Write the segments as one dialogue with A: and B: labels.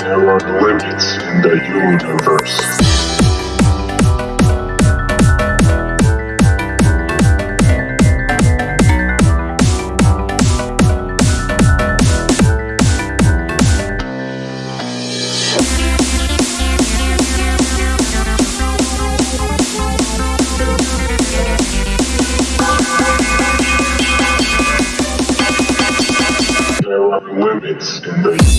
A: There are limits in the universe. limits in the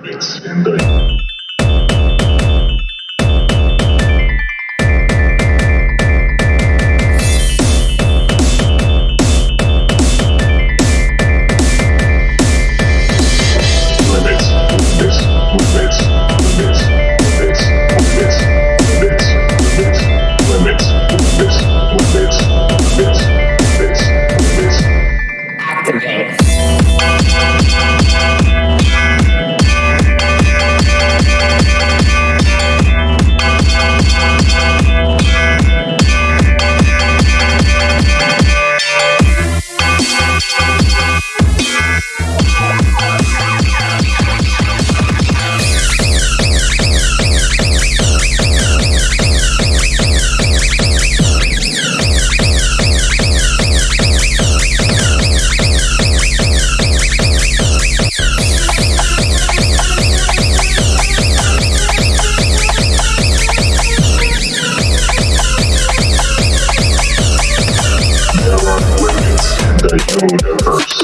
A: rabbits in the... the universe.